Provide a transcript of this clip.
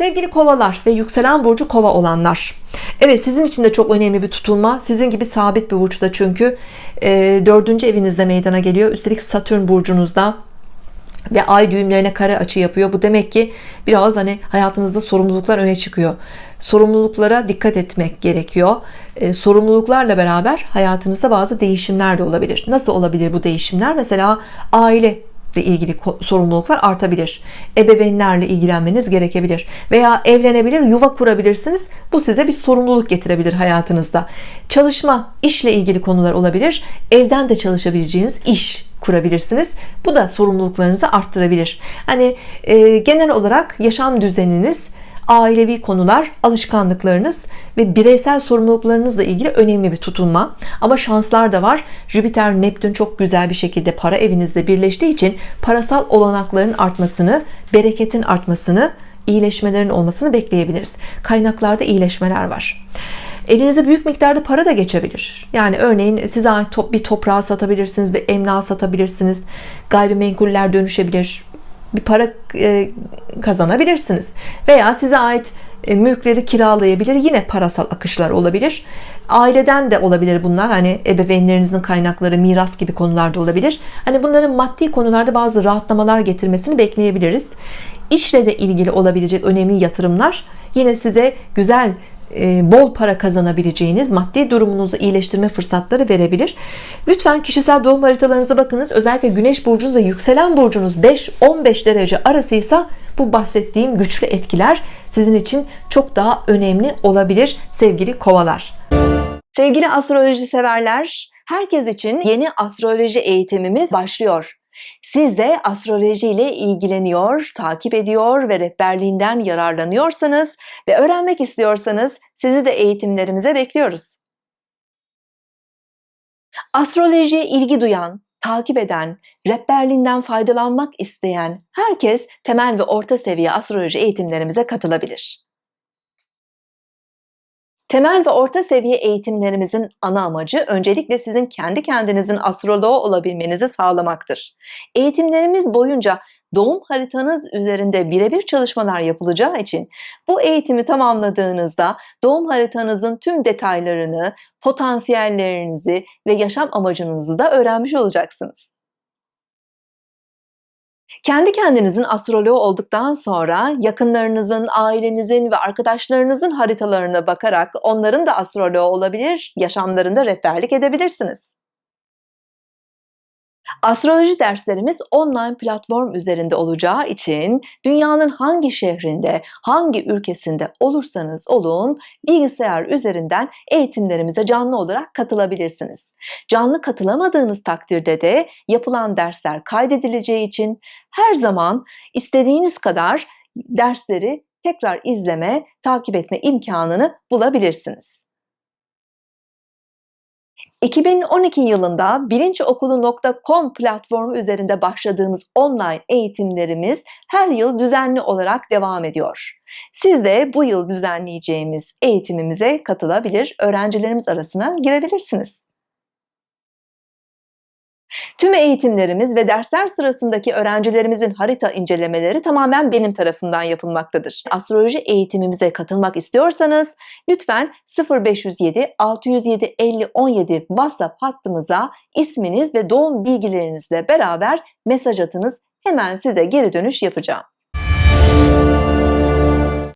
Sevgili kovalar ve yükselen burcu kova olanlar. Evet sizin için de çok önemli bir tutulma. Sizin gibi sabit bir burçta çünkü e, dördüncü evinizde meydana geliyor. Üstelik Satürn burcunuzda ve ay düğümlerine kare açı yapıyor. Bu demek ki biraz hani hayatınızda sorumluluklar öne çıkıyor. Sorumluluklara dikkat etmek gerekiyor. E, sorumluluklarla beraber hayatınızda bazı değişimler de olabilir. Nasıl olabilir bu değişimler? Mesela aile ile ilgili sorumluluklar artabilir. Ebeveynlerle ilgilenmeniz gerekebilir. Veya evlenebilir yuva kurabilirsiniz. Bu size bir sorumluluk getirebilir hayatınızda. Çalışma işle ilgili konular olabilir. Evden de çalışabileceğiniz iş kurabilirsiniz. Bu da sorumluluklarınızı arttırabilir. Hani e, genel olarak yaşam düzeniniz ailevi konular, alışkanlıklarınız ve bireysel sorumluluklarınızla ilgili önemli bir tutulma. Ama şanslar da var. Jüpiter, Neptün çok güzel bir şekilde para evinizde birleştiği için parasal olanakların artmasını, bereketin artmasını, iyileşmelerin olmasını bekleyebiliriz. Kaynaklarda iyileşmeler var. Elinize büyük miktarda para da geçebilir. Yani örneğin size ait bir toprağı satabilirsiniz, bir emlak satabilirsiniz. Gayrimenkuller dönüşebilir bir para e, kazanabilirsiniz veya size ait e, mülkleri kiralayabilir yine parasal akışlar olabilir. Aileden de olabilir bunlar hani ebeveynlerinizin kaynakları miras gibi konularda olabilir. Hani bunların maddi konularda bazı rahatlamalar getirmesini bekleyebiliriz. İşle de ilgili olabilecek önemli yatırımlar yine size güzel e, bol para kazanabileceğiniz maddi durumunuzu iyileştirme fırsatları verebilir. Lütfen kişisel doğum haritalarınıza bakınız. Özellikle güneş burcunuz ve yükselen burcunuz 5-15 derece arasıysa bu bahsettiğim güçlü etkiler sizin için çok daha önemli olabilir sevgili kovalar sevgili astroloji severler herkes için yeni astroloji eğitimimiz başlıyor siz de astroloji ile ilgileniyor, takip ediyor ve rehberliğinden yararlanıyorsanız ve öğrenmek istiyorsanız sizi de eğitimlerimize bekliyoruz. Astrolojiye ilgi duyan, takip eden, rehberliğinden faydalanmak isteyen herkes temel ve orta seviye astroloji eğitimlerimize katılabilir. Temel ve orta seviye eğitimlerimizin ana amacı öncelikle sizin kendi kendinizin astroloğu olabilmenizi sağlamaktır. Eğitimlerimiz boyunca doğum haritanız üzerinde birebir çalışmalar yapılacağı için bu eğitimi tamamladığınızda doğum haritanızın tüm detaylarını, potansiyellerinizi ve yaşam amacınızı da öğrenmiş olacaksınız. Kendi kendinizin astroloğu olduktan sonra yakınlarınızın, ailenizin ve arkadaşlarınızın haritalarına bakarak onların da astroloğu olabilir, yaşamlarında rehberlik edebilirsiniz. Astroloji derslerimiz online platform üzerinde olacağı için dünyanın hangi şehrinde, hangi ülkesinde olursanız olun bilgisayar üzerinden eğitimlerimize canlı olarak katılabilirsiniz. Canlı katılamadığınız takdirde de yapılan dersler kaydedileceği için her zaman istediğiniz kadar dersleri tekrar izleme, takip etme imkanını bulabilirsiniz. 2012 yılında bilinçokulu.com platformu üzerinde başladığımız online eğitimlerimiz her yıl düzenli olarak devam ediyor. Siz de bu yıl düzenleyeceğimiz eğitimimize katılabilir, öğrencilerimiz arasına girebilirsiniz. Tüm eğitimlerimiz ve dersler sırasındaki öğrencilerimizin harita incelemeleri tamamen benim tarafından yapılmaktadır. Astroloji eğitimimize katılmak istiyorsanız lütfen 0507 607 50 17 WhatsApp hattımıza isminiz ve doğum bilgilerinizle beraber mesaj atınız. Hemen size geri dönüş yapacağım.